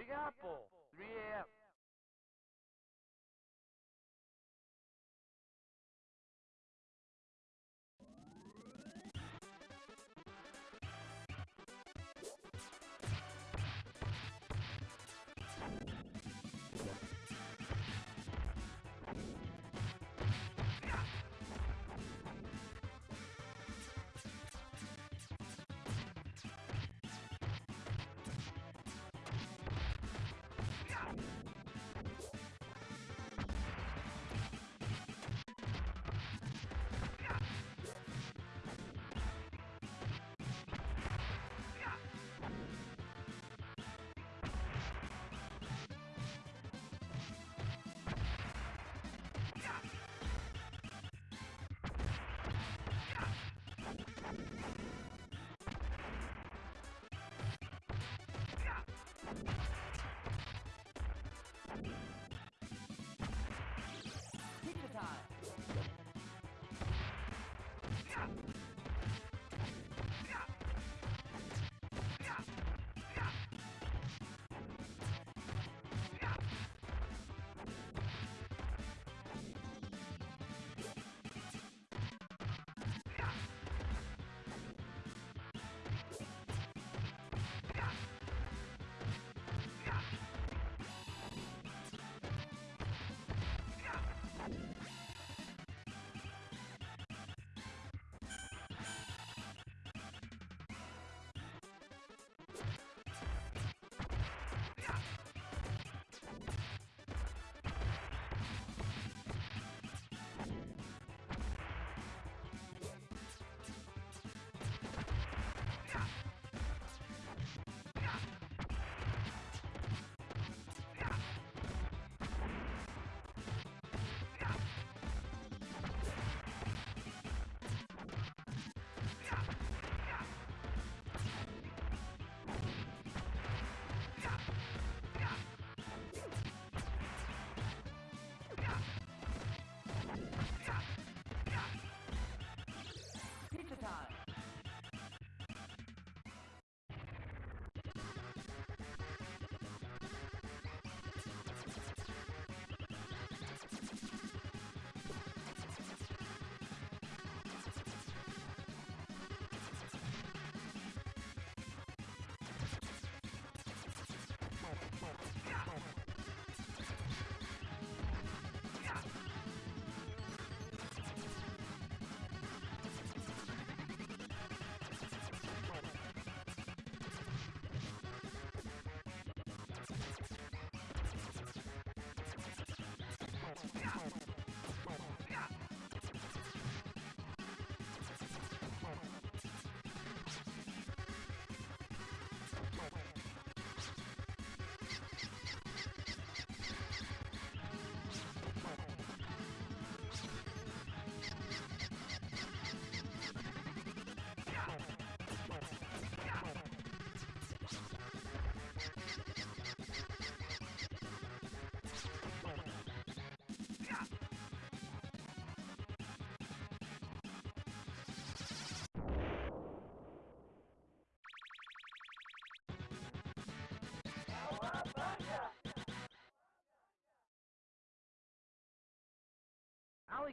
Big Apple, 3 a.m.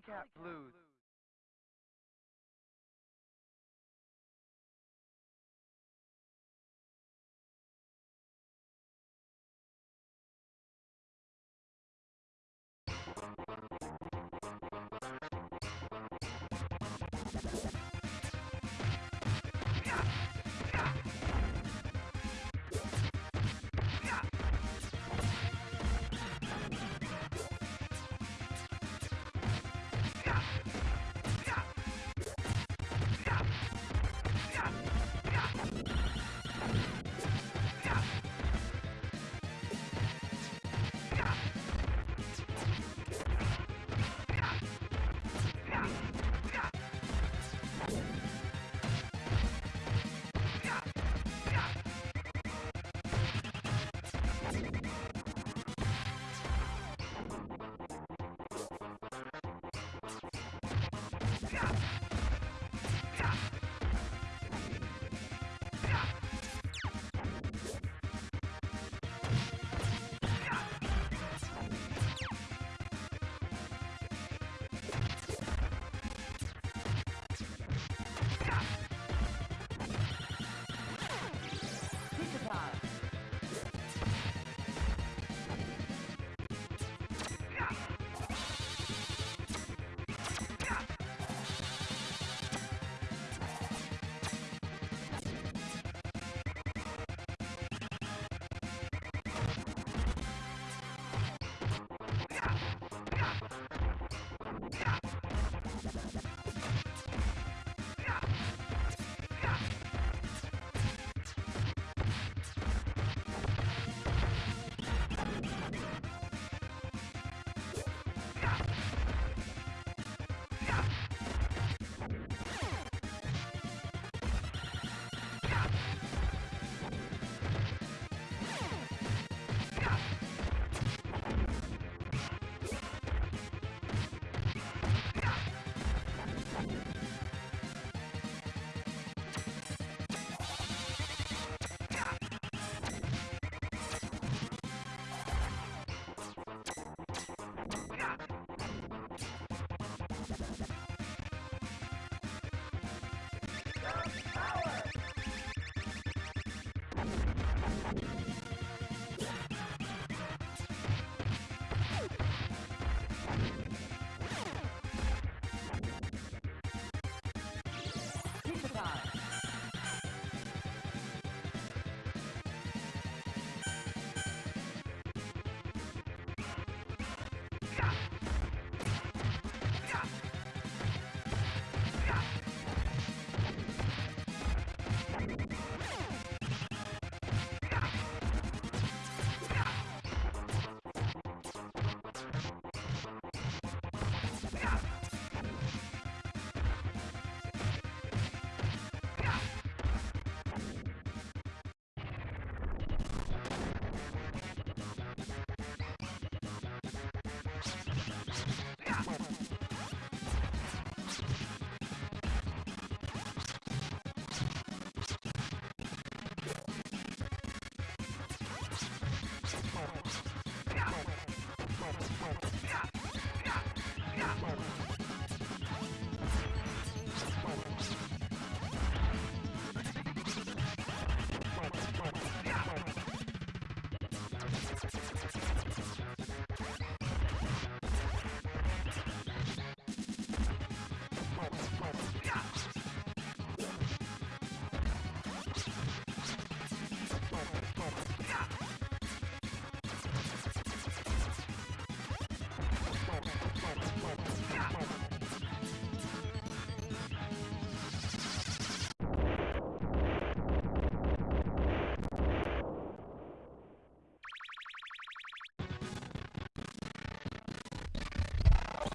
Alley Blues. Pizza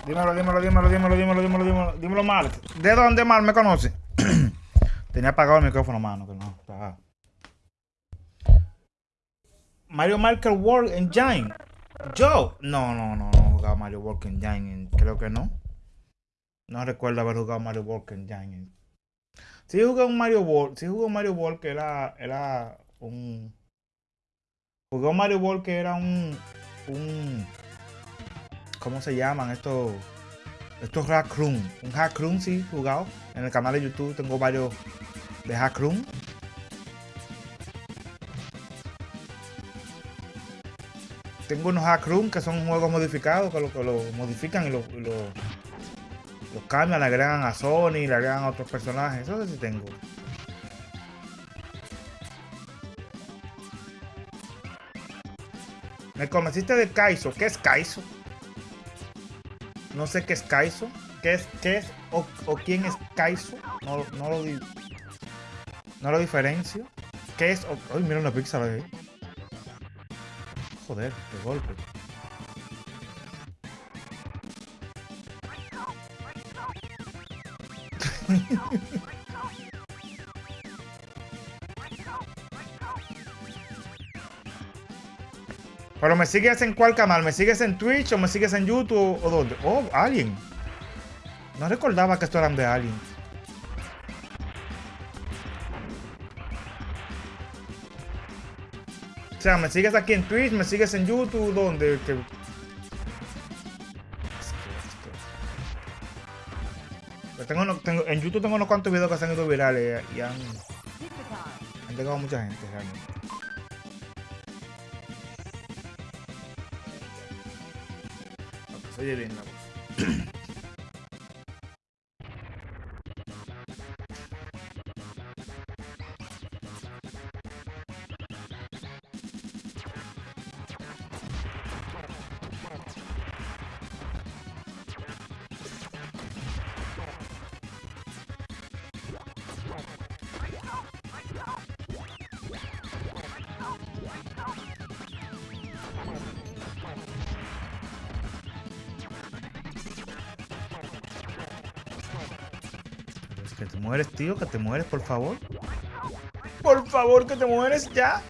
Dímelo, dímelo, dímelo, dímelo, dímelo, dímelo, dímelo, dímelo mal. ¿De dónde mal me conoce? Tenía apagado el micrófono, mano, que no. está- Mario Maker World Engine. Yo. No, no, no, no he jugado Mario World Engine. Creo que no. No recuerdo haber jugado Mario World Engine. Sí jugué un Mario World. Sí jugué un Mario World que era, era un... Jugué Mario World que era un... un ¿Cómo se llaman estos? Estos hack room. Un hack sí, jugado. En el canal de YouTube tengo varios de hack room. Tengo unos hack room que son juegos modificados que lo, que lo modifican y lo, los cambian, le agregan a Sony, le agregan a otros personajes. Eso sí tengo. Me convenciste de Kaizo. ¿Qué es Kaizo? No sé qué es Kaizo. ¿Qué es, qué es o, quién es Kaizo? No, lo No lo diferencio. ¿Qué es? o- Ay, mira una pizza ahí. Joder, qué golpe. Pero me sigues en cuál canal? ¿Me sigues en Twitch o me sigues en YouTube o dónde? Oh, alguien. No recordaba que esto eran de Alien. O sea, me sigues aquí en Twitch, me sigues en YouTube, ¿dónde? Yo tengo, tengo- en YouTube tengo unos cuantos videos que se han ido virales y han, han llegado mucha gente realmente. Oye bien la voz. Tío, que te mueres, por favor. Por favor, que te mueres ya.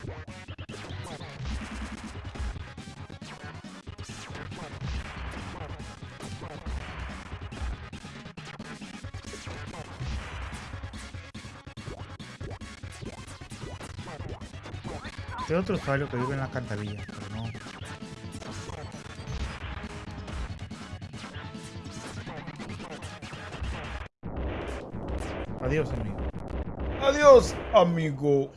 Este otro usuario que vive en la alcantarilla, Adiós, amigo. Adiós, amigo.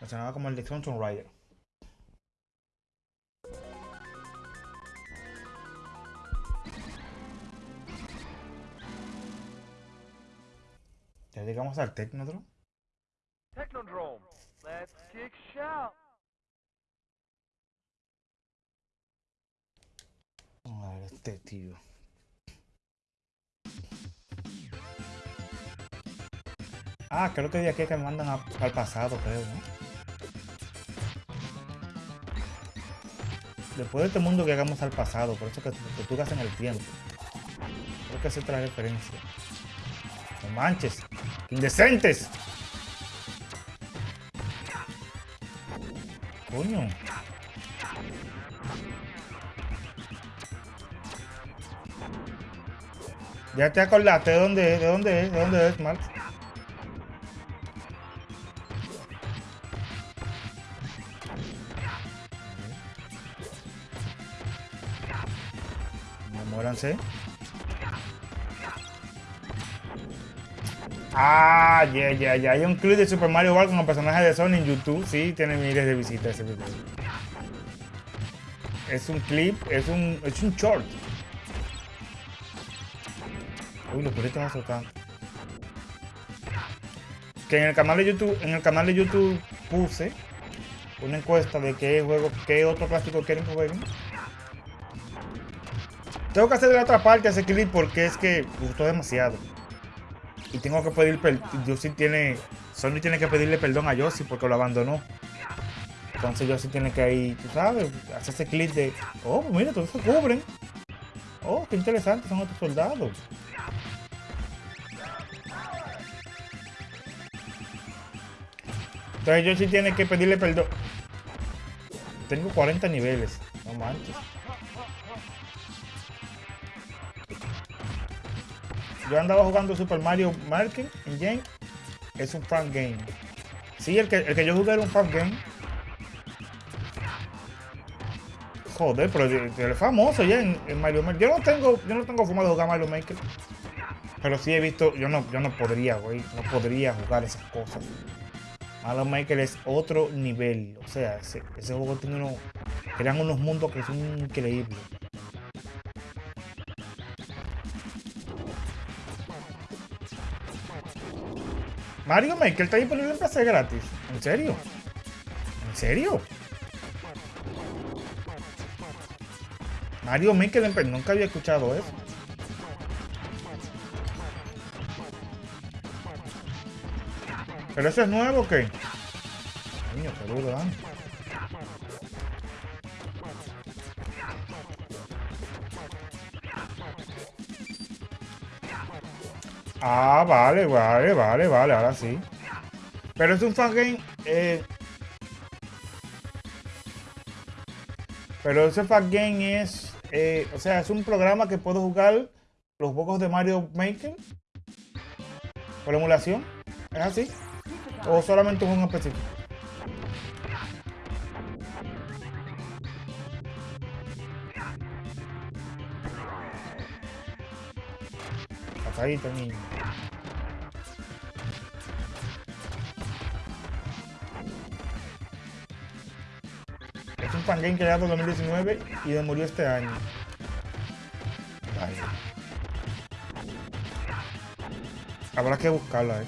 Me sonaba como el de Phantom Rider. Ya llegamos al Technodrome. Ah, creo que de aquí es que me mandan al pasado, creo, ¿no? Después de este mundo que hagamos al pasado, por eso que, tú en el tiempo. Creo que es otra referencia. No manches. Indecentes. Coño. Ya te acordaste de dónde es, de dónde es, de dónde es, Marx. Muéranse. Ah, ya, ya, ya. Hay un clip de Super Mario World con los personajes de Sony en YouTube. Sí, tiene miles de visitas ese video. Es un clip, es un, es un short. Uy, los perritos van soltando. Que en el canal de YouTube, en el canal de YouTube puse una encuesta de qué juego, qué otro clásico quieren que jueguen. Tengo que hacer de la otra parte ese clip porque es que gustó demasiado. Y tengo que pedir perdón. Yoshi tiene. Sony tiene que pedirle perdón a Yoshi porque lo abandonó. Entonces Yoshi tiene que ir, tú sabes, hacer ese clip de. Oh, mira, todos se cubren. Oh, qué interesante son estos soldados. Entonces Yoshi tiene que pedirle perdón. Tengo 40 niveles. No manches. Yo andaba jugando Super Mario Maker Engine. Es un fan game. Sí, el que, el que yo jugué era un fan game. Joder, pero es famoso ya en, Mario Maker. Yo no tengo, yo no tengo fumado de jugar Mario Maker. Pero sí he visto, yo no, yo no podría, güey. No podría jugar esas cosas. Mario Maker es otro nivel. O sea, ese, ese juego tiene unos. Crean unos mundos que son increíbles. Mario Maker está disponible en PC gratis. ¿En serio? ¿En serio? Mario Maker PC. Nunca había escuchado eso. ¿Pero eso es nuevo o qué? Qué duro, ¿eh? Ah, vale, vale, vale, vale, ahora sí. Pero es un fangame. Eh, Pero ese Fat Game es, eh, o sea, es un programa que puedo jugar los juegos de Mario Maker por emulación. ¿Es así? ¿O solamente un específico? Pasadito, niño. Fangame creado en 2019 y murió este año. Habrá que buscarla, eh.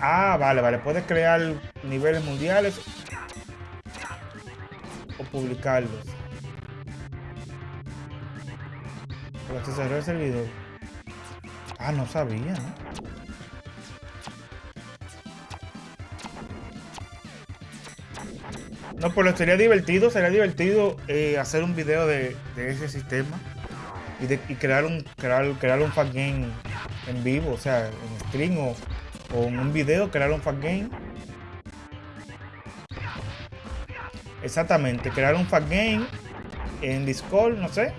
Ah, vale, vale. Puedes crear niveles mundiales o publicarlos. Pero se cerró el servidor. Ah, no sabía. No, pero sería divertido, sería divertido eh, hacer un video de, ese sistema y, crear un crear, crear un fan game en vivo, o sea, en stream o, o en un video, crear un fan game. Exactamente, crear un fan game en Discord, no sé.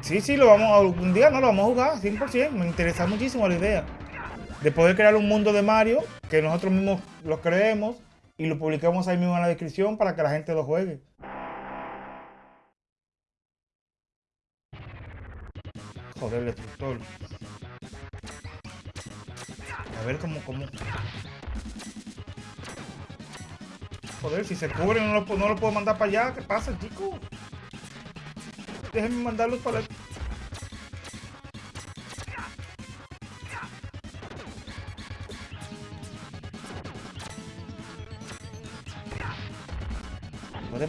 Sí, sí, lo vamos a, un día no lo vamos a jugar, 100%. Me interesa muchísimo la idea de poder crear un mundo de Mario que nosotros mismos lo creemos y lo publicamos ahí mismo en la descripción para que la gente lo juegue. Joder, el destructor. A ver cómo, cómo. Joder, si se cubre no lo, no lo puedo mandar para allá. ¿Qué pasa, chico? Déjenme mandarlos para la...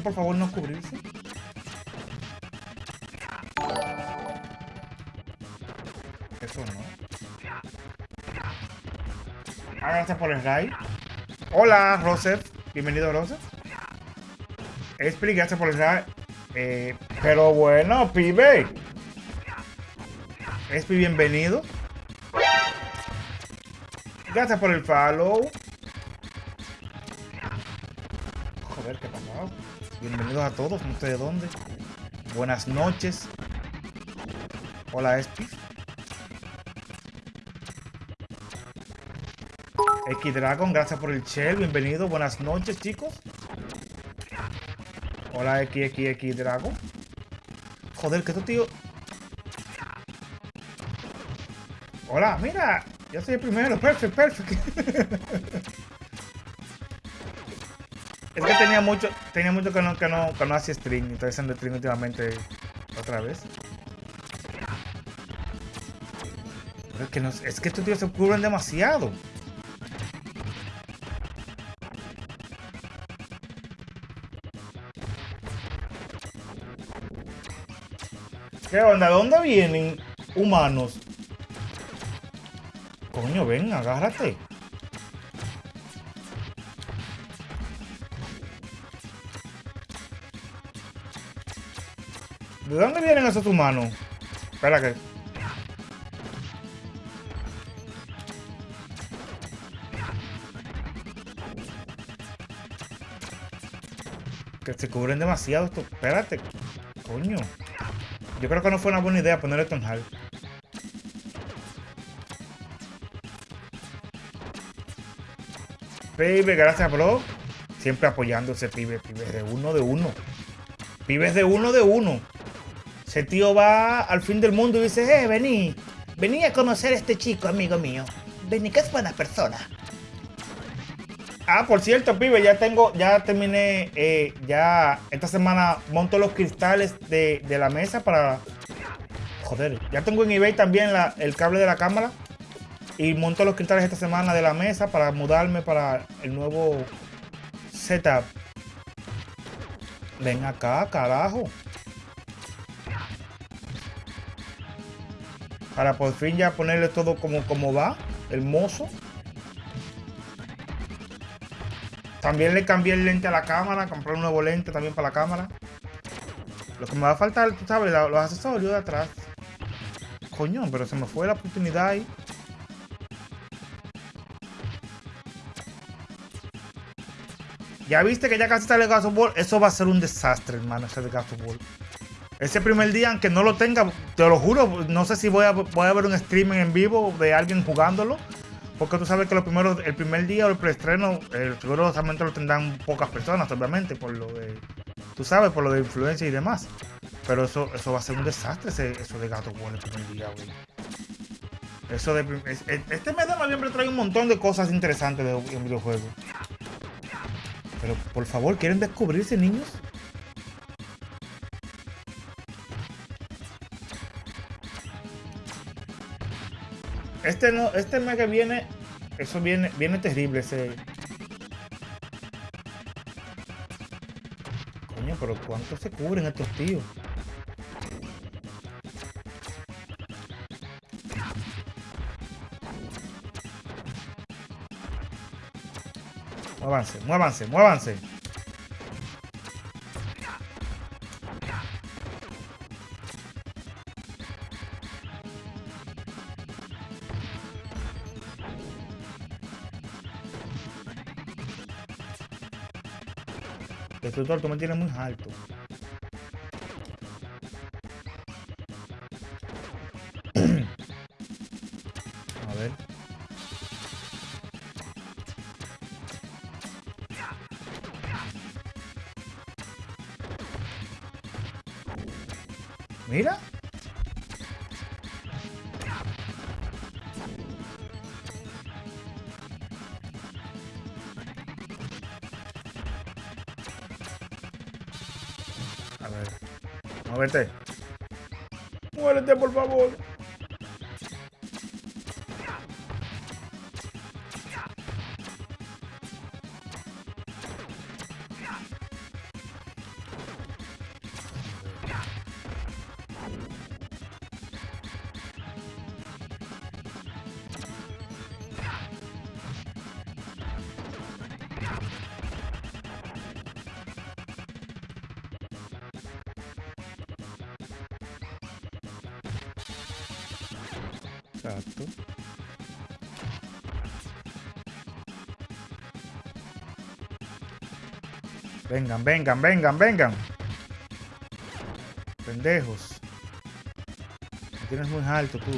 por favor no cubrirse? Eso no. Ah, gracias por el raid. Hola, Rosef. Bienvenido, Rosef. Espri, gracias por el raid. Eh, pero bueno, pibe. Espri, bienvenido. Gracias por el follow. Bienvenidos a todos, no sé de dónde. Buenas noches. Hola, Espi. X Dragon, gracias por el shell, bienvenido, buenas noches chicos. Hola XXX Dragon. Joder, que estos tío. Hola, mira, yo soy el primero, perfecto, perfecto. es que tenía mucho, tenía mucho que no, que no, que no hacía y estoy haciendo stream últimamente otra vez. Es que, no, es que estos tíos se cubren demasiado. ¿Qué onda? ¿De dónde vienen humanos? Coño, ven, agárrate. ¿De dónde vienen esos humanos? Espera que... Que se cubren demasiado esto. Espérate. Coño. Yo creo que no fue una buena idea poner esto hard. Pibe, gracias, bro. Siempre apoyándose, pibe, pibe, de uno de uno. Pibes de uno de uno. Ese tío va al fin del mundo y dice, eh, vení, vení a conocer a este chico, amigo mío. Vení, que es buena persona. Ah, por cierto, pibe, ya tengo, ya terminé, eh, ya esta semana monto los cristales de, de la mesa para... Joder, ya tengo en eBay también la- el cable de la cámara y monto los cristales esta semana de la mesa para mudarme para el nuevo setup. Ven acá, carajo. Para por fin ya ponerle todo como, como va, hermoso. También le cambié el lente a la cámara, compré un nuevo lente también para la cámara. Lo que me va a faltar, tú sabes, los accesorios de atrás. Coño, pero se me fue la oportunidad ahí. Ya viste que ya casi sale of War. Eso va a ser un desastre, hermano, ese de War. Ese primer día, aunque no lo tenga, te lo juro, no sé si voy a, voy a ver un streaming en vivo de alguien jugándolo. Porque tú sabes que los primeros, el primer día o el preestreno, el seguro solamente lo tendrán pocas personas, obviamente, por lo de. Tú sabes, por lo de influencia y demás. Pero eso, eso va a ser un desastre, ese- eso de Gato War el primer día, güey. Eso de. es- Este mes de noviembre trae un montón de cosas interesantes de, en videojuegos. Pero por favor, ¿quieren descubrirse, niños? Este no, este mes que viene, eso viene, viene terrible ese. Coño, pero ¿cuánto se cubren estos tíos? Muévanse, muévanse, muévanse. Destructor, tú me tienes muy alto. Muérete, Exacto. Vengan, vengan, vengan, vengan. Pendejos. Me tienes muy alto tú.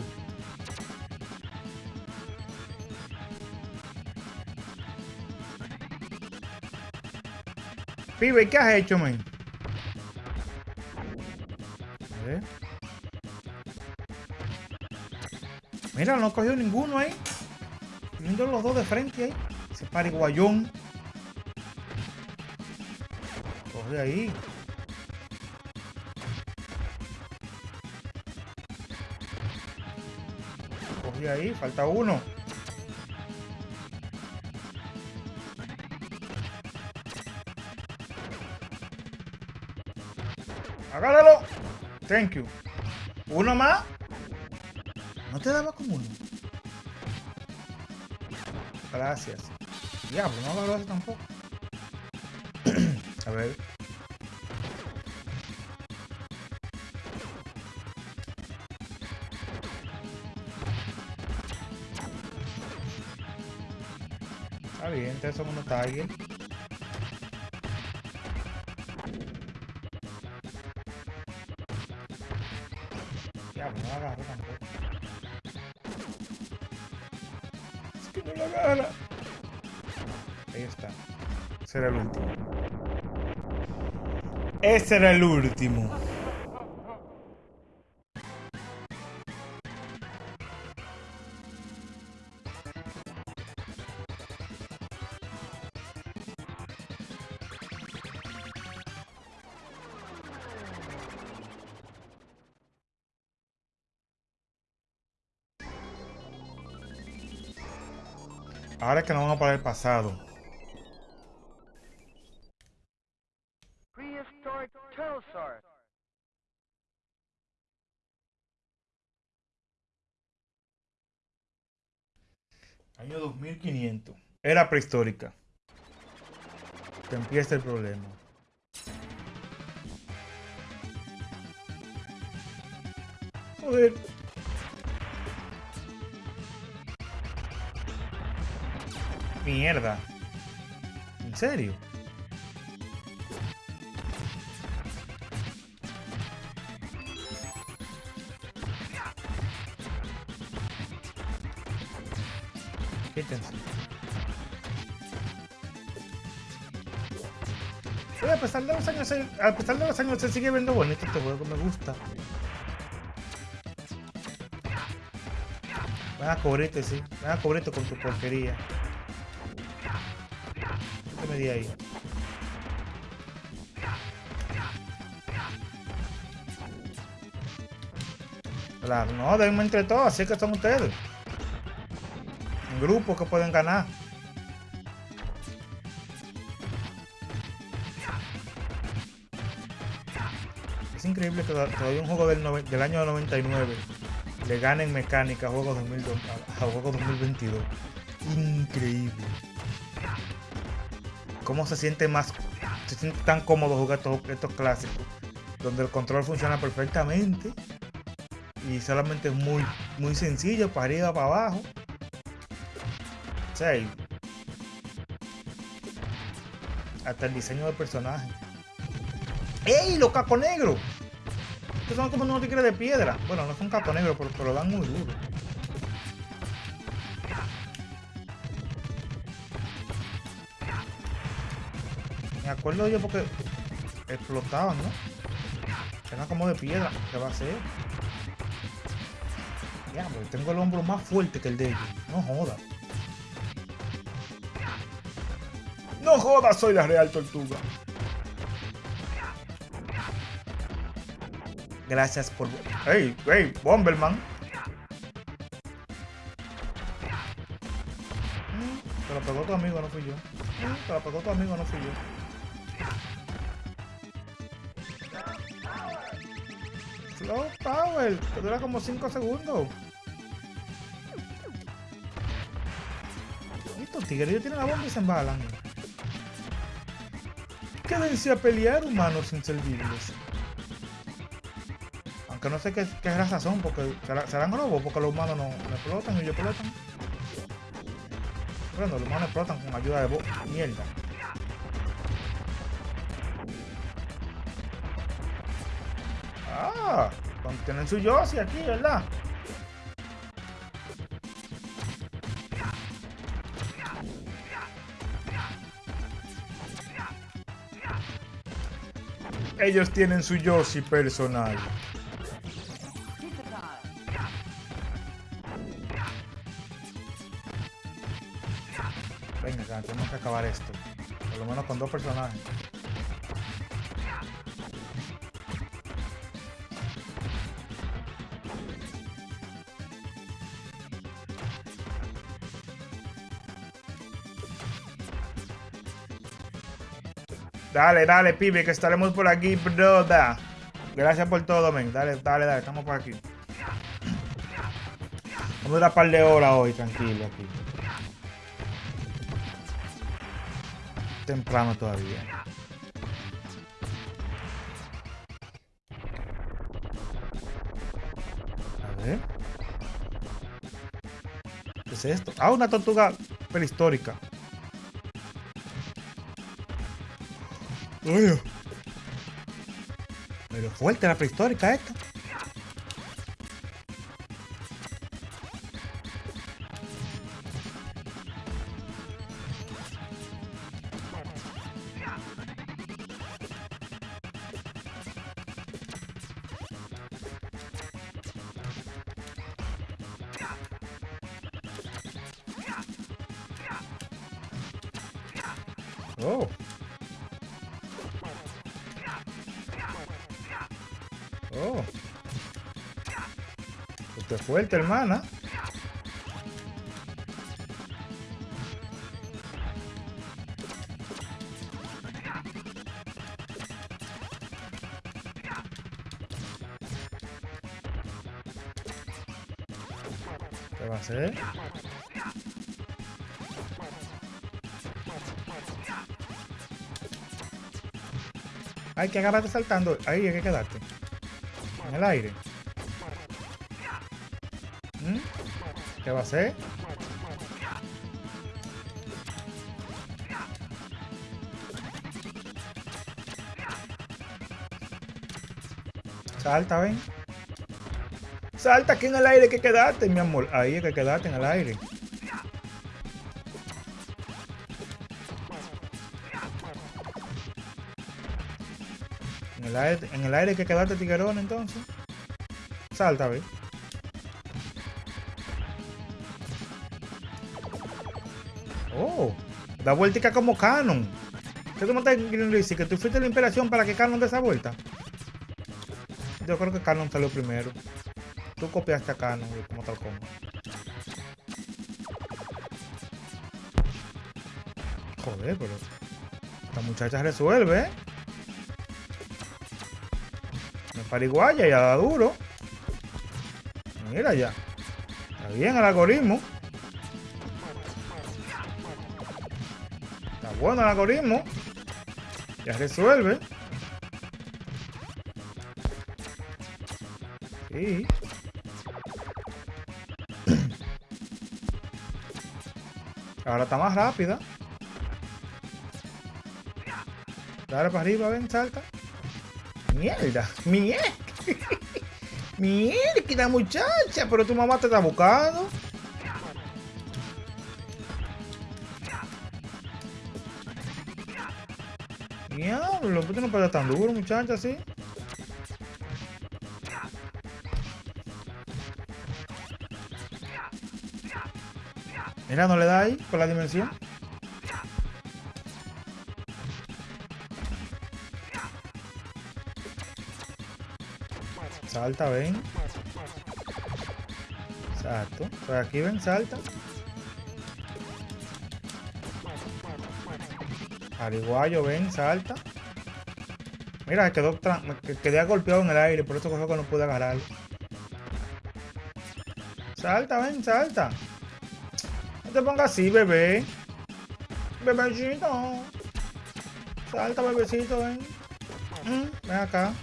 Pibe, ¿qué has hecho, men? Mira, no cogió ninguno ahí. Viendo los dos de frente ahí. Ese pariguayón. Coge ahí. Coge ahí, falta uno. Agárralo. Thank you. Uno más. ¿No te daba con uno? Gracias. Diablo, no agarró ese tampoco. A ver. Está bien, entonces son unos Tiger. Era el último. Ese era el último. Ahora es que nos vamos para el pasado. Prehistoric Pterosaur. Año 2500. Era prehistórica. Que empieza el problema. Joder. Mierda. ¿En serio? A pesar de los años, se- a pesar de años se sigue viendo bonito este juego, me gusta. Ven a cubrirte, sí. Ven a cubrirte con tu porquería. ¿Qué me di ahí? Claro, no, denme entre todos, así que son ustedes. Grupos que pueden ganar. Es increíble que to- todavía un juego del, nove- del año 99 le gane en mecánica a juegos 2002 a a juegos 2022. Increíble. ¿Cómo se siente más, se siente tan cómodo jugar estos, estos clásicos? Donde el control funciona perfectamente y solamente es muy, muy sencillo para arriba, para abajo. Hasta el diseño del personaje. ¡Ey! ¡Los cacos negros! Estos son como unos tigres de piedra. Bueno, no son cacos negros, pero, pero dan muy duro. Me acuerdo yo porque explotaban, ¿no? Eran como de piedra. ¿Qué va a ser? Diablo, tengo el hombro más fuerte que el de ellos. No joda. No joda, soy la Real Tortuga. Gracias por... ¡Ey, ey, Bomberman! Mm, Te lo pegó tu amigo, no fui yo. Mm, Te lo pegó tu amigo, no fui yo. Slow Power, que dura como 5 segundos. Estos tigres tienen la bomba y se embalan. Quédense a pelear, humanos inservibles. Aunque no sé qué, qué raza son, porque será- serán robos, porque los humanos no, no explotan y ellos explotan. Bueno, los humanos explotan con ayuda de bo- mierda. Ah, tienen su Yoshi aquí, ¿verdad? Ellos tienen su Yoshi personal. Venga, tenemos que acabar esto. Por lo menos con dos personajes. Dale, dale, pibe, que estaremos por aquí, broda. Gracias por todo, men. Dale, dale, dale, estamos por aquí. Vamos a un par de horas hoy, tranquilo, aquí. Temprano todavía. A ver. ¿Qué es esto? Ah, una tortuga prehistórica. Pero fuerte la prehistórica esta. Oh. Fuerte, hermana. ¿Qué va a hacer? Hay que agarrarte saltando. Ahí hay que quedarte. En el aire. ¿Qué va a hacer? Salta, ven. Salta aquí en el aire que quedaste, mi amor. Ahí es que quedaste en el aire. En el aire, en el aire que quedaste, tiguerón, entonces. Salta, ven. Da vueltica como Canon. ¿Qué tú me estás decir? ¿Que tú fuiste la inspiración para que Canon dé esa vuelta? Yo creo que Canon salió primero. Tú copiaste a Canon y como tal como. Joder, pero... Esta muchacha resuelve, ¿eh? Me pariguaya ya da duro. Mira ya. Está bien el algoritmo. Bueno el algoritmo. Ya resuelve. Sí. Ahora está más rápida. Dale para arriba, ven, salta. Mierda, mierda. Mierda, muchacha, pero tu mamá te está buscando. No pega tan duro, muchacha, así? Mira, no le da ahí con la dimensión. Salta, ven. Exacto. Por aquí ven, salta. Ariguayo, ven, salta. Mira, quedó me quedé golpeado en el aire, por eso cogió que no pude agarrar. Salta, ven, salta. No te pongas así, bebé. Bebecito. Salta, bebecito, ven. Mm, ven acá.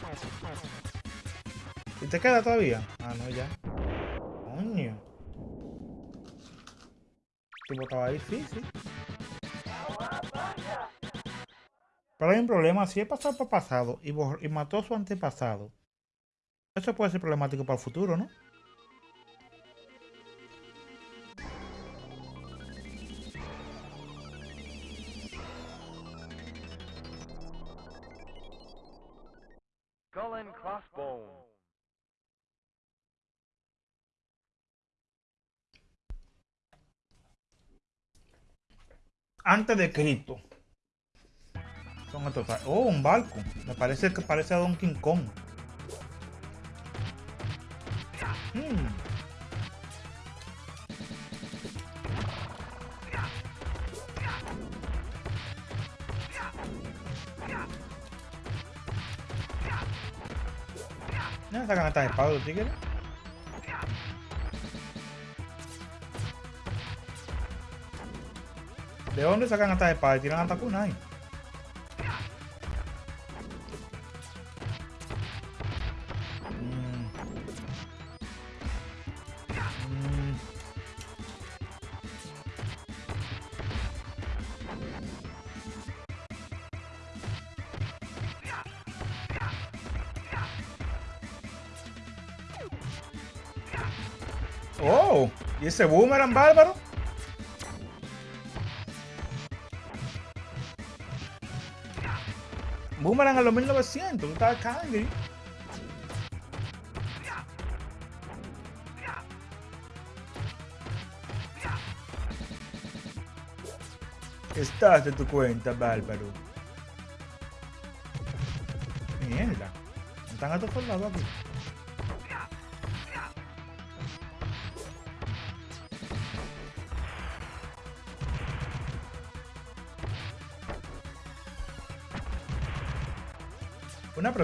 ¿Y te queda todavía? Ah, no, ya. Coño. Tipo, estaba difícil. Pero hay un problema. Si es pasado por pasado y, y mató a su antepasado, eso puede ser problemático para el futuro, ¿no? Skull and crossbone. Antes de Cristo. Son estos. Oh, un barco. Me parece que parece a Donkey Kong. Hmm. Mira, sacan estas espadas los tigres. ¿De dónde sacan estas espadas? ¿Tiran hasta kunai? Ese boomerang bárbaro? Boomerang a los 1900, estaba Candy. Estás de tu cuenta, bárbaro. Mierda. Están a todos soldados aquí.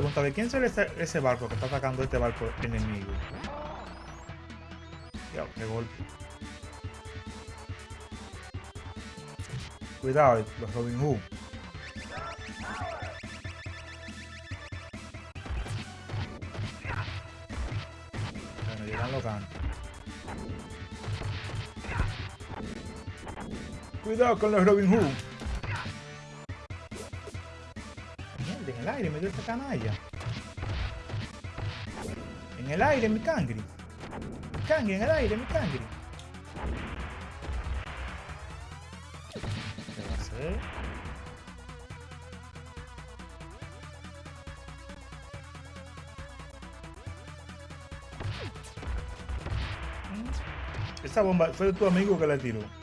Pregunta, ¿de quién será ese, ese barco que está atacando este barco enemigo? Ya, qué golpe. Cuidado, los Robin Hood. Bueno, llegan los ganos. Cuidado con los Robin Hood. canalla. En el aire, mi cangri. Mi cangri, en el aire, mi cangri. ¿Qué va a? ¿Mm? Esa bomba fue tu amigo que la tiró.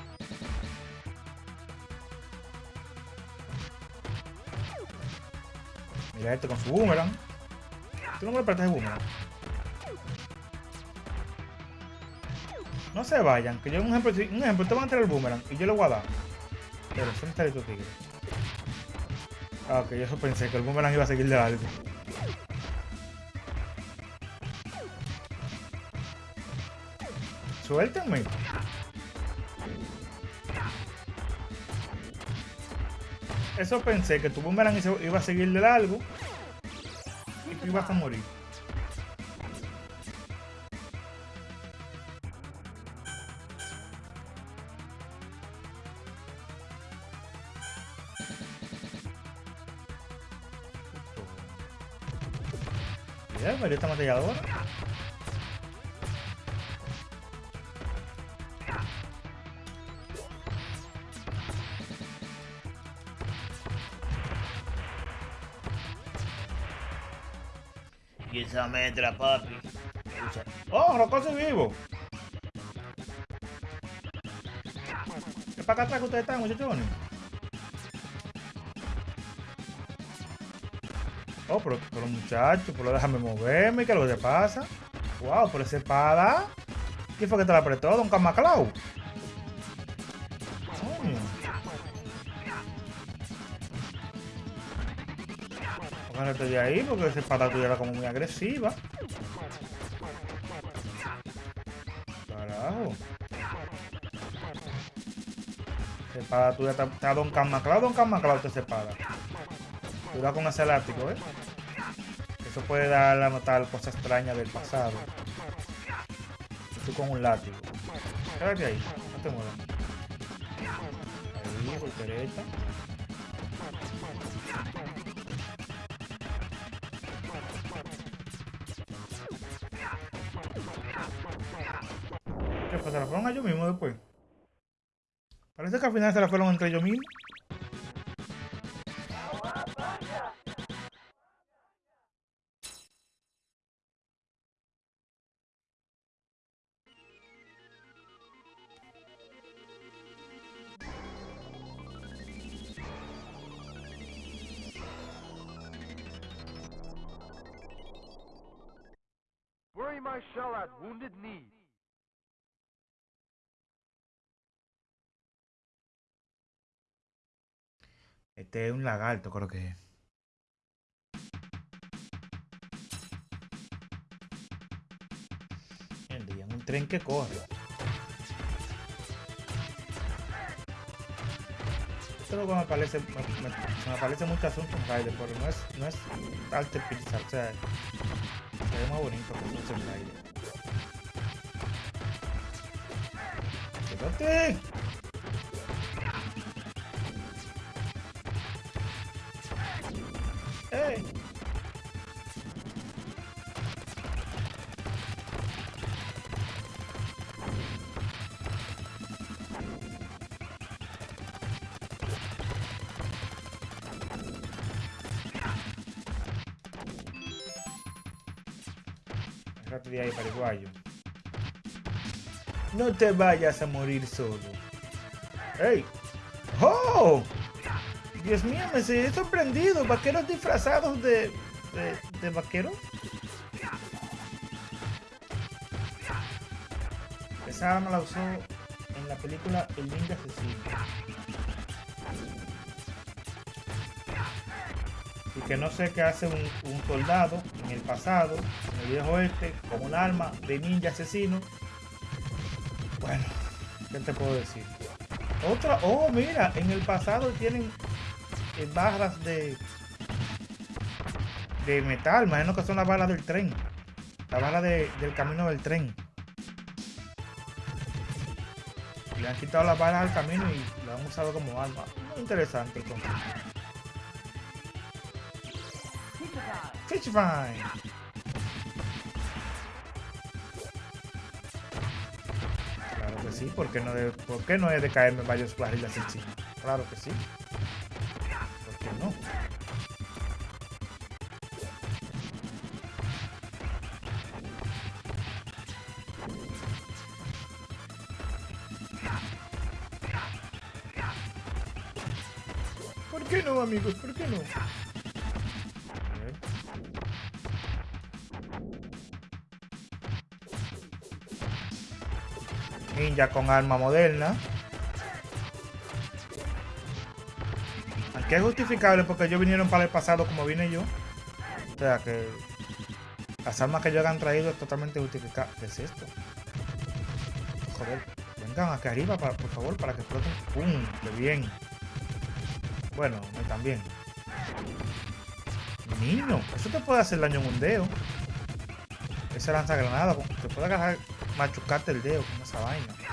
Con su boomerang. Tú no me prestas el boomerang. No se vayan, que yo un ejemplo, un ejemplo, te van a entrar el boomerang y yo le voy a dar. Pero son está tu tigre. Ah, ok, yo eso pensé que el boomerang iba a seguir de largo. Suéltenme. Eso pensé que tu boomerang iba a seguir de largo y tú ibas a morir. Mira, pero esta matalladora. Esa papi. ¡Oh, Rocoso vivo! ¿Qué para acá atrás que ustedes están, muchachones? Oh, pero, pero muchachos, pero déjame moverme, ¿qué es lo que pasa? Wow, por esa espada. ¿Quién fue que te la apretó, Don Camaclau? Ahí porque esa espada tuya era como muy agresiva. Carajo. Esa espada tuya está, Don Camaclau, Don Camaclau, esa espada. Cuidado con ese elástico, ¿eh? Eso puede dar a notar cosas extrañas del pasado. Tú con un látigo. Quédate ahí, no te muevas. Ahí, por derecha. ¿Se la fueron a ellos mismos después? Parece que al final se la fueron entre ellos mismos. Este es un lagarto, creo que es. Un tren que corre. Esto es lo que me parece, me, me- parece mucho asunto Rider, pero no es, no es arte pixel, o sea, se ve más bonito que un Rider. ¡Quédate! Te vayas a morir solo. ¡Ey! ¡Oh! Dios mío, me he sorprendido. Vaqueros disfrazados de, de, vaqueros. Esa arma la usó en la película El Ninja Asesino. Y que no sé qué hace un, un soldado en el pasado, en el viejo oeste, con un arma de ninja asesino. Bueno, ¿qué te puedo decir? Otra, oh mira, en el pasado tienen eh, barras de de metal, imagino que son las balas del tren. La bala de- del camino del tren. Le han quitado las balas al camino y lo han usado como arma. Muy interesante el concepto. sí, ¿por qué no, de, por qué no es de caerme varios barriles en sí? Claro que sí. ¿Por qué no? ¿Por qué no, amigos? ¿Por qué no? Ninja con arma moderna. Aquí es justificable porque ellos vinieron para el pasado como vine yo. O sea que las armas que ellos han traído es totalmente justificable. ¿Qué es esto? Joder, vengan aquí arriba por favor para que exploten. ¡Pum! ¡Qué bien! Bueno, no tan bien. Niño, eso te puede hacer daño en un dedo. Esa lanza granada, te puede agarrar, machucarte el dedo con esa vaina.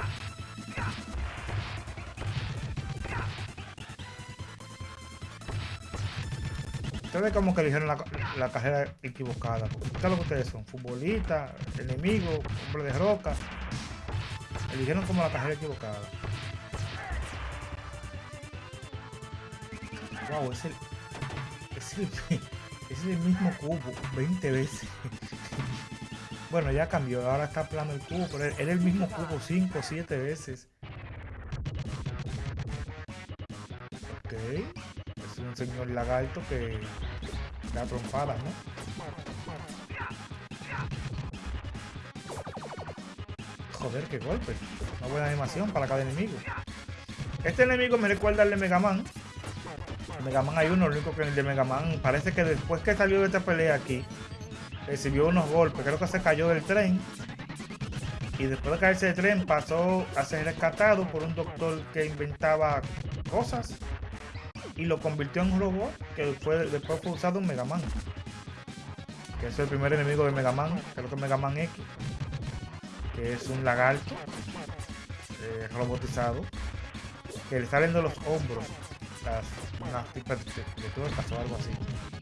Ustedes como que eligieron la, la carrera equivocada. porque ¿Qué es lo que ustedes son? Futbolistas, enemigos, hombre de roca. Eligieron como la carrera equivocada. Wow, es el, es el, es el mismo cubo 20 veces. Bueno, ya cambió, ahora está plano el cubo, pero era el mismo cubo 5 o 7 veces. Señor lagarto que da trompadas, ¿no? Joder, qué golpe. Una buena animación para cada enemigo. Este enemigo me recuerda al de Mega Man. Mega Man hay uno, lo único que el de Mega Man parece que después que salió de esta pelea aquí, recibió unos golpes. Creo que se cayó del tren. Y después de caerse del tren pasó a ser rescatado por un doctor que inventaba cosas. Y lo convirtió en un robot que fue, después fue usado en Mega Man. Que es el primer enemigo de Mega Man, creo que es Mega Man X. Que es un lagarto eh, robotizado. Que le salen de los hombros las, unas tipas de, de o algo así.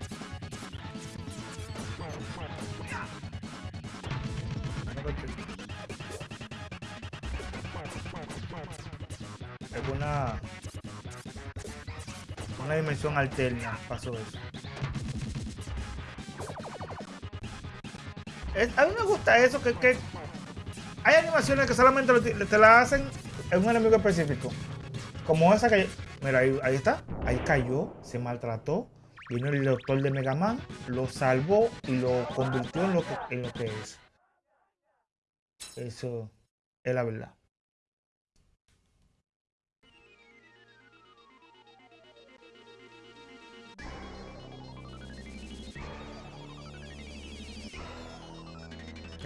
Una dimensión alterna pasó eso. Es- a mí me gusta eso que, hay animaciones que solamente te la hacen en un enemigo específico. Como esa que mira ahí, ahí está, ahí cayó, se maltrató, vino el doctor de Mega Man, lo salvó y lo convirtió en lo que, en lo que es. Eso es la verdad.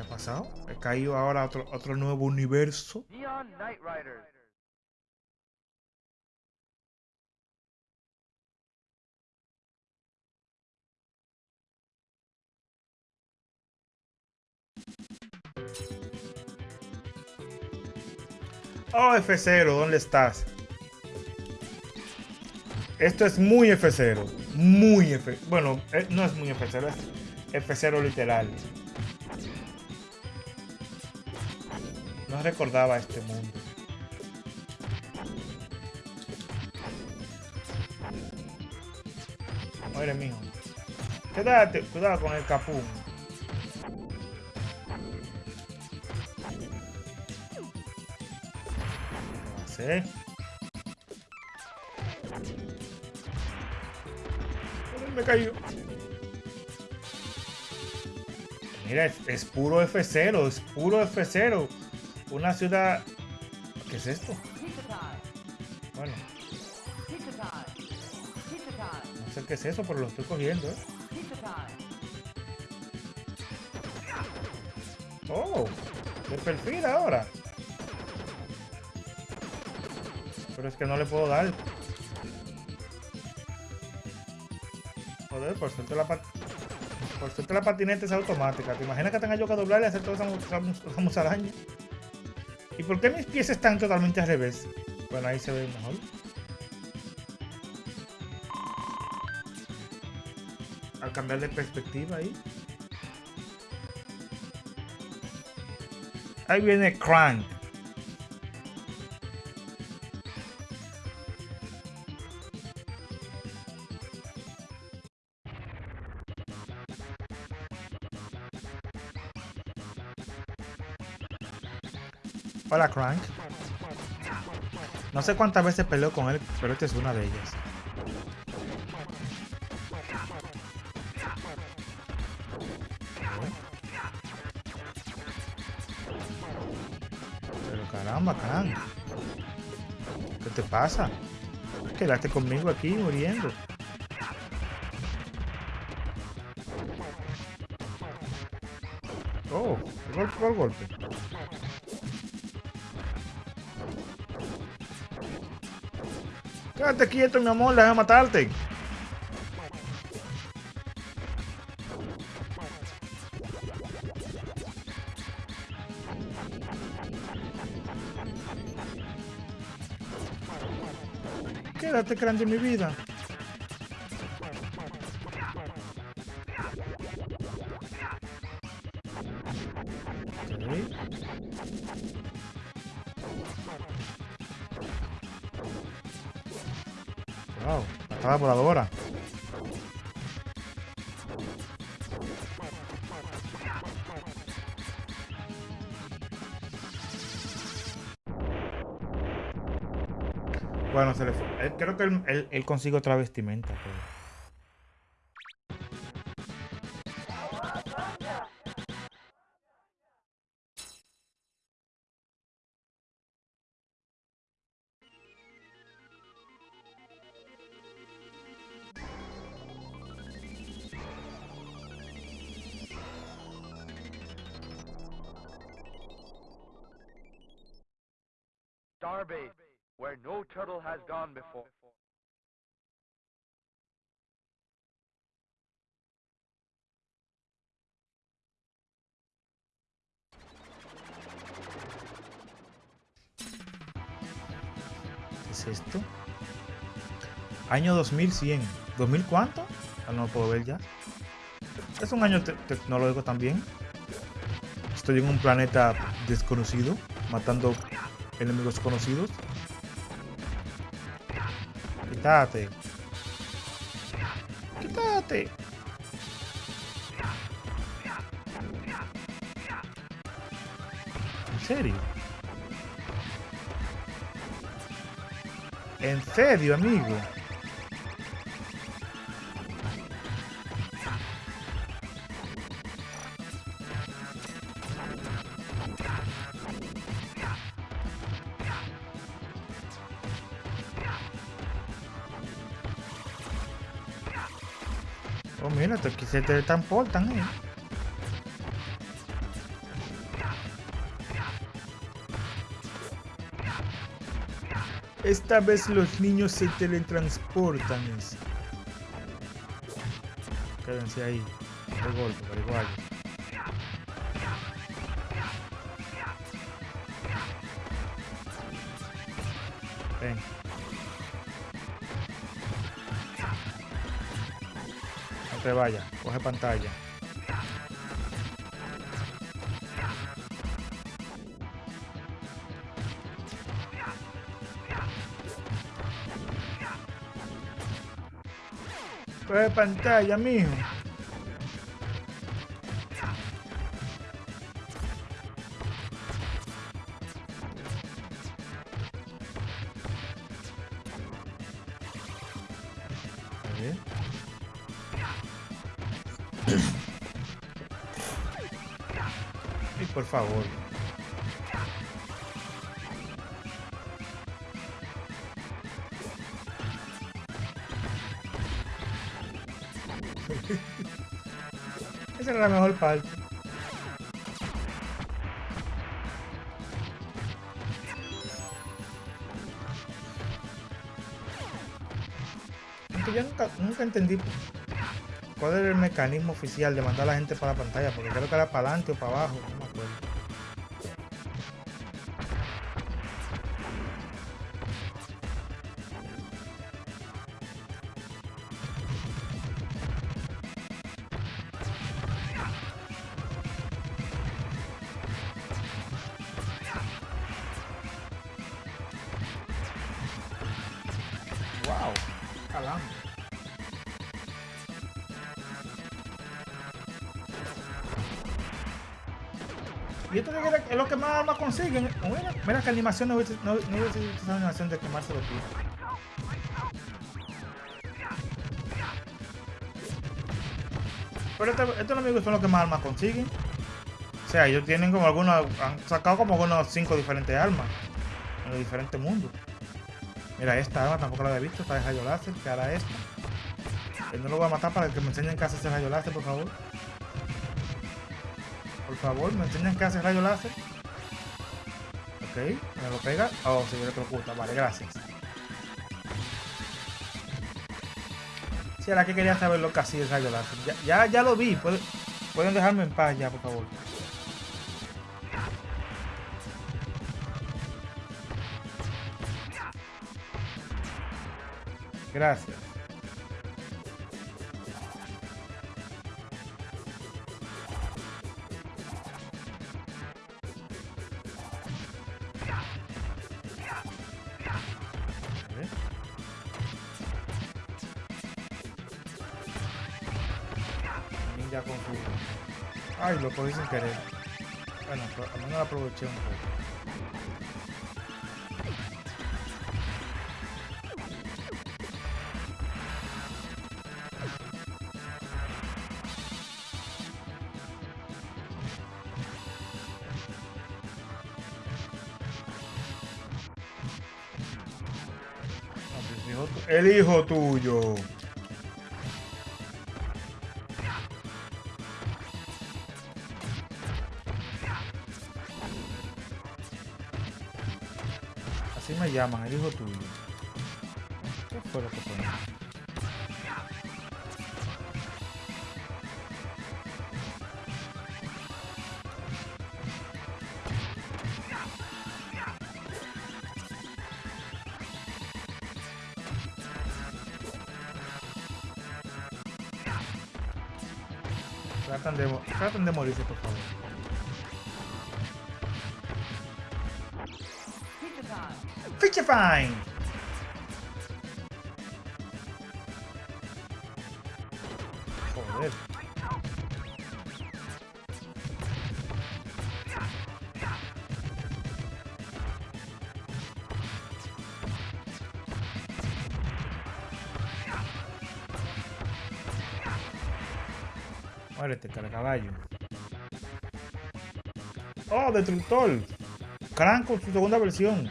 Ha pasado? He caído ahora a otro, otro nuevo universo. Neon Knight Riders. Oh, F0, ¿dónde estás? Esto es muy F0. Muy F. Bueno, eh, no es muy F0, es F0 literal. No recordaba este mundo. Muere, mijo. Quédate, cuidado con el capú. ¿Qué Me cayó. Mira, es, es puro F0, es puro F0. Una ciudad. ¿Qué es esto? Bueno, no sé qué es eso, pero lo estoy cogiendo, ¿eh? Oh, de perfil ahora. Pero es que no le puedo dar. Joder, por suerte la, pat- por suerte la patineta es automática. ¿Te imaginas que tenga yo que doblar y hacer toda esa, esa? ¿Y por qué mis pies están totalmente al revés? Bueno, ahí se ve mejor. Al cambiar de perspectiva ahí. Ahí viene Crank. Hola, Crank. No sé cuántas veces peleó con él, pero esta es una de ellas. Pero caramba, Crank. ¿Qué te pasa? quedaste conmigo aquí muriendo. Oh, golpe golpe. Quédate quieto, mi amor, déjame matarte. Quédate grande mi vida. Wow, patada voladora. Bueno, se le fue. él- Creo que él, él- él consigue otra vestimenta. pero- before. ¿Qué es esto? Año 2100. ¿2000 cuánto? Ah, no lo puedo ver ya. Es un año te- tecnológico también. Estoy en un planeta desconocido, matando enemigos conocidos. Quítate. Quítate. ¿En serio? ¿En serio, amigo? Se te transportan, eh. Esta vez los niños se teletransportan. Quédense ahí. De golpe, pero igual. Vayas. Coge pantalla. Coge pantalla, mijo. Favor. Esa era la mejor parte. Yo nunca, nunca entendí cuál era el mecanismo oficial de mandar a la gente para la pantalla, porque creo que era para adelante o para abajo, Mira, que animación no hubiese, no, no hubiese animación de quemarse los pies. Pero estos, enemigos son los que más armas consiguen. sea, ellos tienen como algunos. Han sacado como unos 5 diferentes armas. En los diferentes mundos. Mira, esta arma tampoco la había visto. Esta de rayo láser. Que ahora esta. Él no lo voy a matar para que me enseñen qué hace ese rayo láser, por favor. Por favor, me enseñan qué hace rayo láser. Ok, me lo pega. Oh, se electrocuta. Vale, gracias. Si era que quería saber lo que hacía el rayo láser. Ya, ya, ya lo vi. Pueden, pueden dejarme en paz ya, por favor. Gracias. Cogí sin querer. Bueno, al menos aproveché un poco. Pues, El hijo tuyo. Llaman, el hijo tuyo. ¿Qué fue lo que fue? Tratan de, tratan de morirse, Joder. Muérete, caballo. Oh, destructor. Crank con su segunda versión.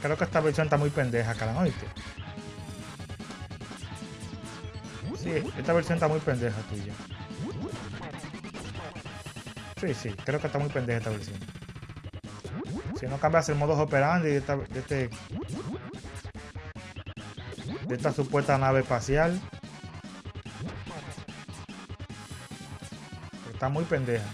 Creo que esta versión está muy pendeja, Cran, ¿oíste? Sí, esta versión está muy pendeja tuya. Sí, sí, creo que está muy pendeja esta versión. Si no cambias el modo operandi de esta, de este de esta supuesta nave espacial. Está muy pendeja.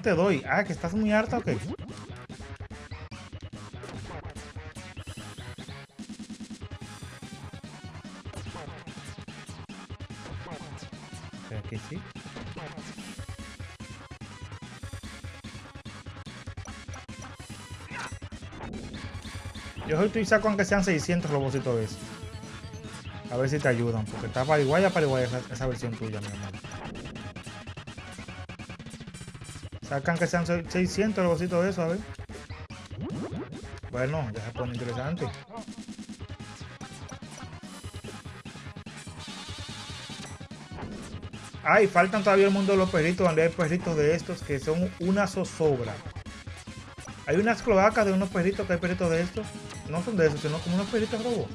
Te doy? Ah, que estás muy harta o qué? Aquí sí. Yo hoy estoy saco aunque sean 600 robocitos de esos. A ver si te ayudan, porque está pariguaya, pariguaya esa, esa versión tuya, mi. Sacan que sean se- 600 robocitos de esos, a ver. Bueno, ya se pone interesante. Ay, faltan todavía el mundo de los perritos, donde hay perritos de estos que son una zozobra. Hay unas cloacas de unos perritos que hay perritos de estos. No son de esos, sino como unos perritos robos.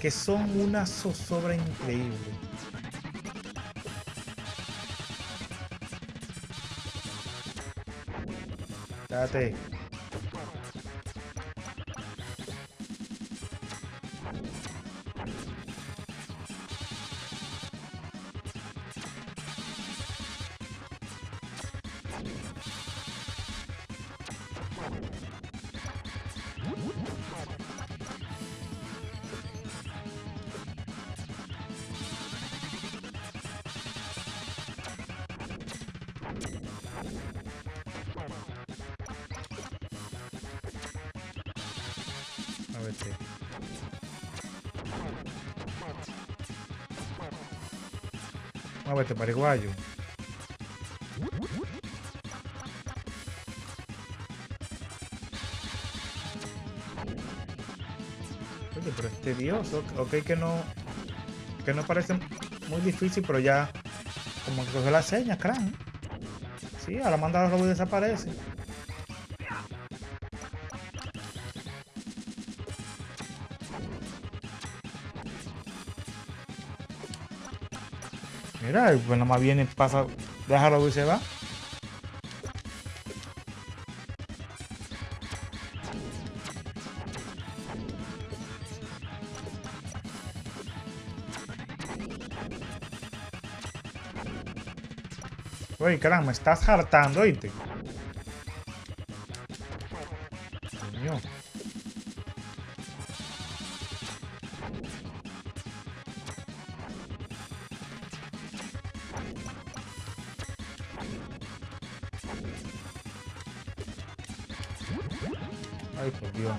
Que son una zozobra increíble. Espérate. Muévete, pariguayo. Oye, pero es tedioso. Ok que no... Que no parece muy difícil, pero ya... Como que cogió la seña, crán. Sí, a la manda los robots desaparece. Mira, pues nada más viene, pasa, déjalo y se va. Oye, caramba, me estás hartando, oíste.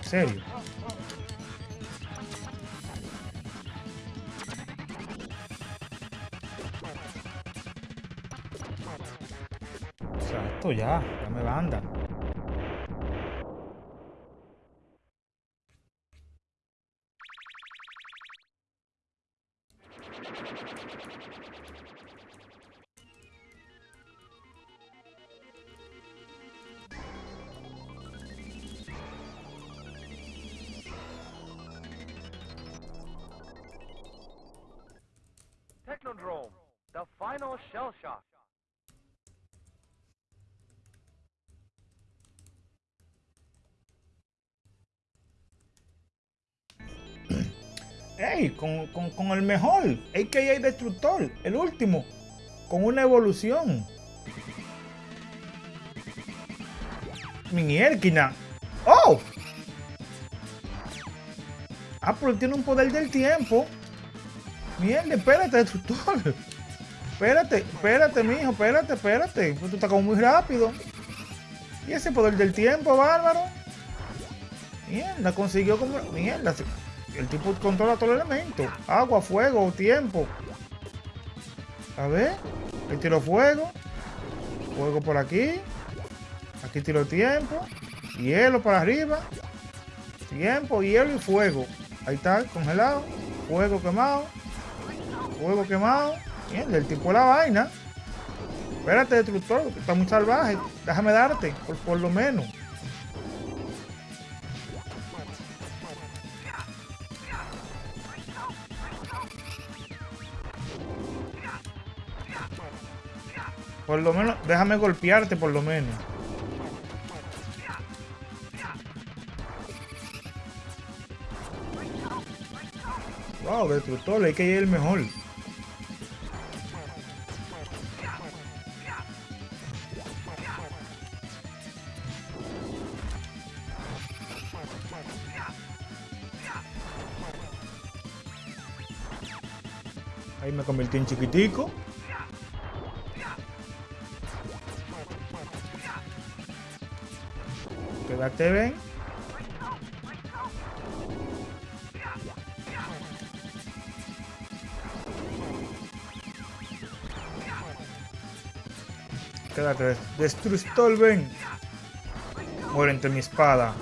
Serio. O sea, esto ya, ya me banda. Shell shock. ¡Ey! Con, con, con el mejor, a.k.a. Destructor, el último, con una evolución. Mierquina. ¡Oh! Ah, pero tiene un poder del tiempo. Mierda, espérate, Destructor. Espérate, espérate, mijo, espérate, espérate. Pues tú estás como muy rápido. ¿Y ese poder del tiempo, bárbaro? Mierda, consiguió como... Mierda, el tipo controla todo el elemento. Agua, fuego, tiempo. A ver. Ahí tiro fuego. Fuego por aquí. Aquí tiro tiempo. Hielo para arriba. Tiempo, hielo y fuego. Ahí está, congelado. Fuego quemado. Fuego quemado. El tipo de la vaina. Espérate, destructor, está muy salvaje. Déjame darte, por, por lo menos. Por lo menos, déjame golpearte por lo menos. Wow, destructor, hay que ir el mejor. En chiquitico. Quédate bien. Quédate, destructor, ven. Muere entre mi espada.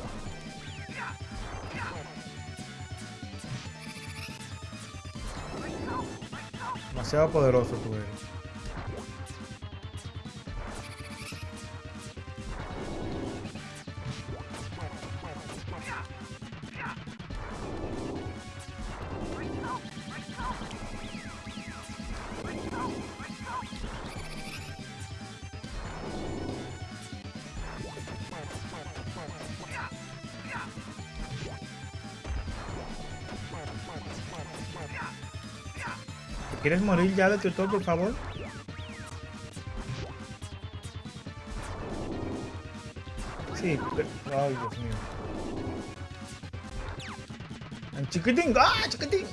Demasiado poderoso tú eres. Morir ya, destructor, por favor? Sí, pero... Ay, Dios mío. ¡En chiquitín! ¡Ah, chiquitín!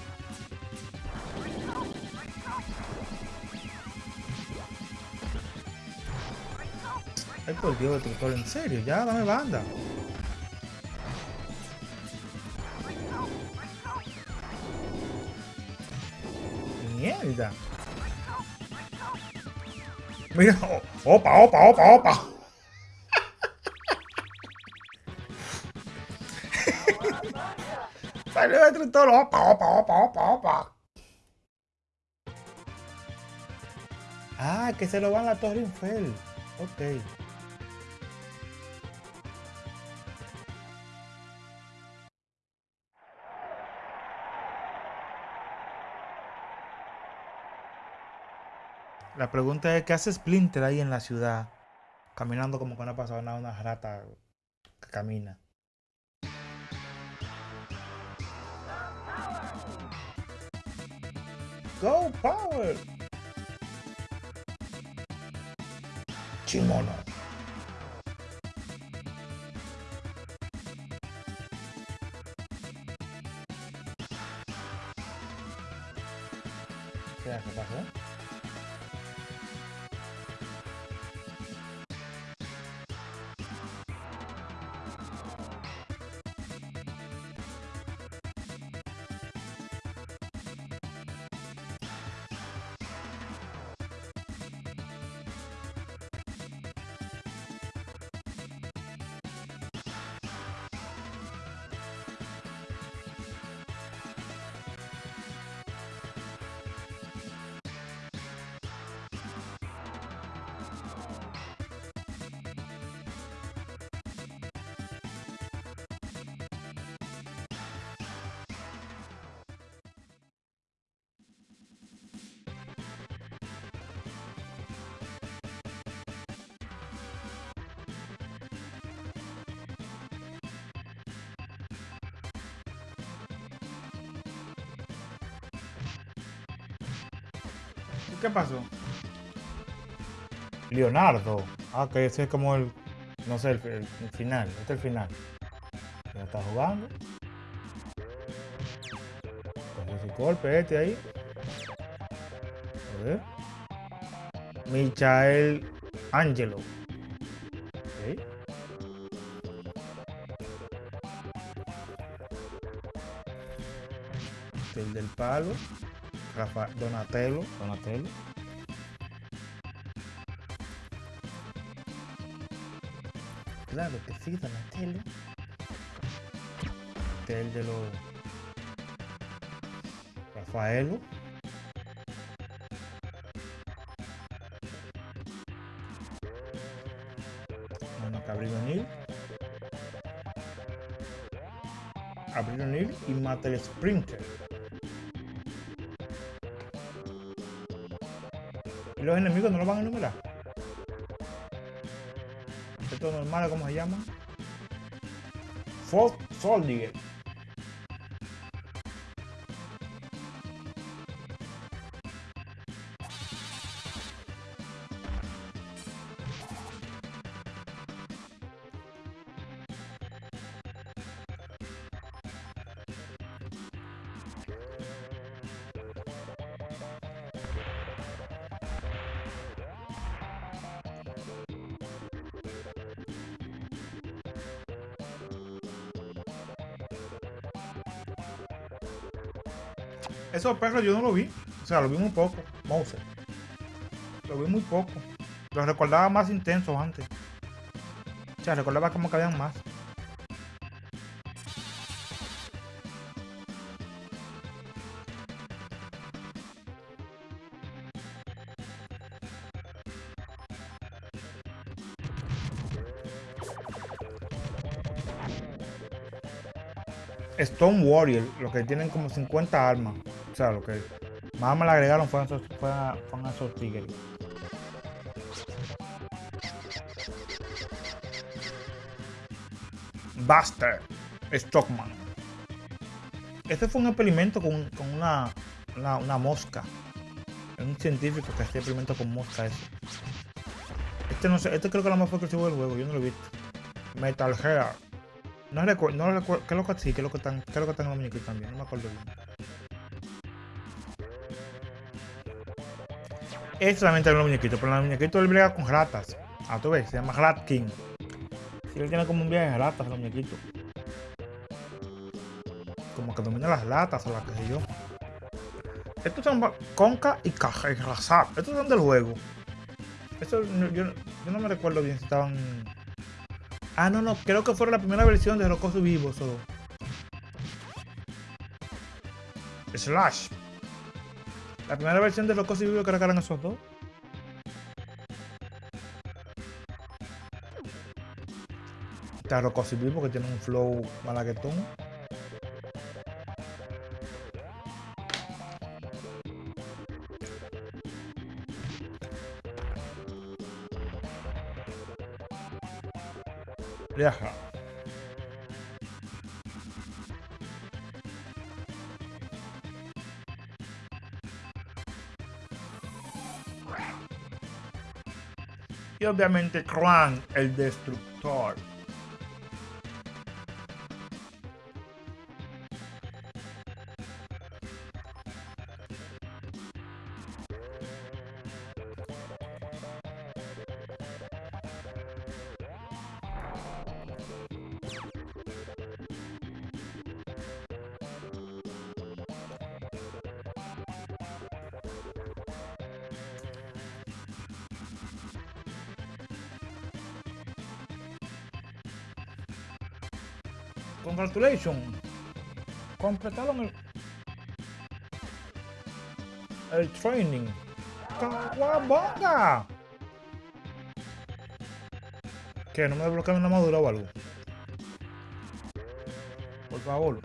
Ay, por Dios, destructor, en serio, ya, dame banda. Mira, opa, opa, opa, opa. Salió de todo, opa, opa, opa, opa, opa. Ah, que se lo van a la Torre Eiffel. Ok. La pregunta es, ¿qué hace Splinter ahí en la ciudad? Caminando como que no ha pasado nada, una rata que camina. Go Power! Chimono. ¿Qué pasó? Leonardo. Ah, que ese es como el. No sé, el, final. Este es el final. Ya está jugando. Cogió su golpe este ahí. A ver. Michael Angelo. El del palo. Rafa, Donatello, Donatello. Claro que sí, Donatello. Este es el de los Rafaelo. Bueno, que Abril O'Neil. Abril O'Neil y mata el Sprinter. ¿Y los enemigos no los van a enumerar? Estos normales, ¿cómo se llaman? Fourth Soldier. Esos perros yo no lo vi. O sea, lo vi muy poco. Mouser. Lo vi muy poco. Los recordaba más intensos antes. O sea, recordaba como que habían más. Stone Warrior, los que tienen como 50 armas. Sea, lo que más me le agregaron fueron fueron, fueron esos tigres. Buster Stockman. Este fue un experimento con, con una, una, mosca. Un científico que hacía experimento con mosca ese. Este no sé, este creo que es lo más exclusivo del juego, yo no lo he visto. Metal Hair. No recuerdo, no recuerdo, ¿qué es lo que sí? ¿Qué es lo que están, qué lo que están en los muñequitos también? No me acuerdo bien. Es solamente en los muñequitos, pero en los muñequitos él brega con ratas. Ah, tú ves, se llama Rat King. Sí, él tiene como un viaje de ratas los muñequitos. Como que domina las latas o las que sé yo. Estos son Conca y Caja y Razap. Estos son del juego. Eso yo no me recuerdo bien si estaban. Ah, no, no. Creo que fue la primera versión de Rocoso Vivo solo. Slash. La primera versión de Rocoso Vivo creo que eran esos dos. Está Rocoso Vivo que tiene un flow malaguetón. Viaja. Obviamente Krang, el destructor. Congratulations. Completaron el, el training. ¡Caguabonga! ¿Qué? ¿No me desbloquean una madura o algo? Por favor.